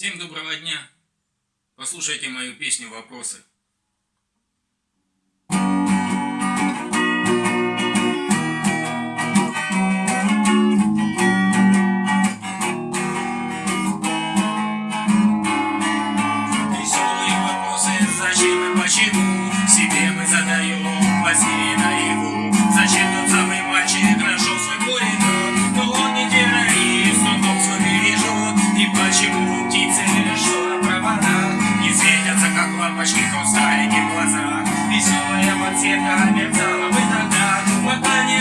Всем доброго дня. Послушайте мою песню «Вопросы». Веселые вопросы, зачем и почему, себе мы задаем, возьми наяву. Лампочки кустарики в глазах. Веселая подсветка мерцала бы тогда Мы планировали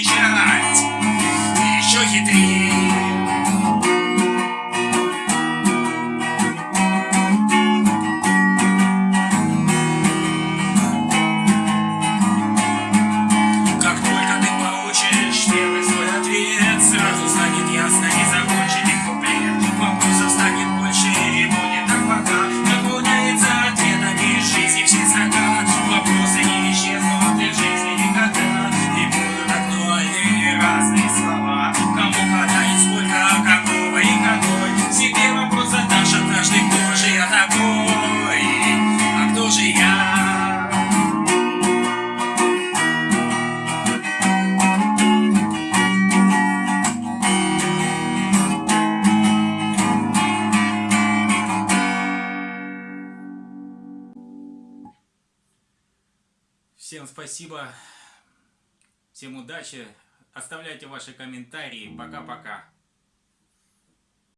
кричать еще хитрее. Как только ты получишь первый свой ответ, сразу станет ясно. Всем спасибо. Всем удачи. Оставляйте ваши комментарии. Пока-пока.